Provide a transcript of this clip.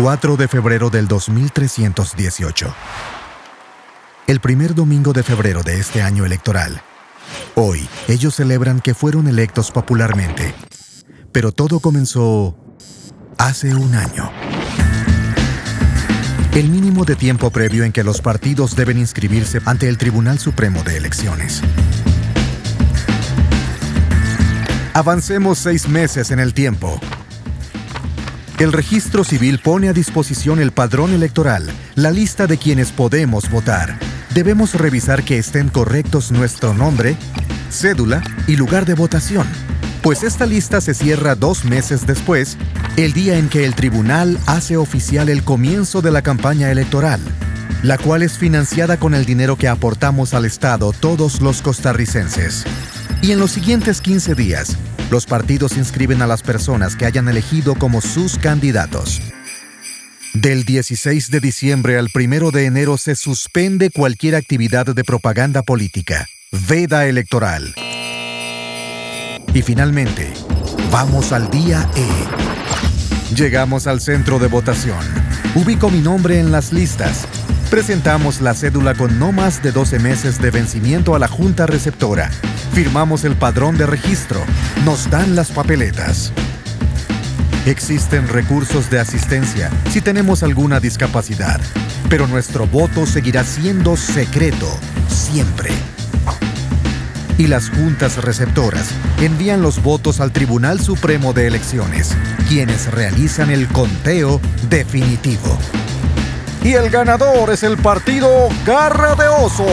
4 de febrero del 2318. El primer domingo de febrero de este año electoral. Hoy, ellos celebran que fueron electos popularmente. Pero todo comenzó hace un año. El mínimo de tiempo previo en que los partidos deben inscribirse ante el Tribunal Supremo de Elecciones. Avancemos seis meses en el tiempo. El registro civil pone a disposición el padrón electoral, la lista de quienes podemos votar. Debemos revisar que estén correctos nuestro nombre, cédula y lugar de votación, pues esta lista se cierra dos meses después, el día en que el tribunal hace oficial el comienzo de la campaña electoral, la cual es financiada con el dinero que aportamos al Estado todos los costarricenses. Y en los siguientes 15 días, los partidos inscriben a las personas que hayan elegido como sus candidatos. Del 16 de diciembre al 1 de enero se suspende cualquier actividad de propaganda política. Veda electoral. Y finalmente, vamos al día E. Llegamos al centro de votación. Ubico mi nombre en las listas. Presentamos la cédula con no más de 12 meses de vencimiento a la Junta Receptora Firmamos el padrón de registro. Nos dan las papeletas. Existen recursos de asistencia si tenemos alguna discapacidad, pero nuestro voto seguirá siendo secreto siempre. Y las juntas receptoras envían los votos al Tribunal Supremo de Elecciones, quienes realizan el conteo definitivo. Y el ganador es el partido Garra de Oso.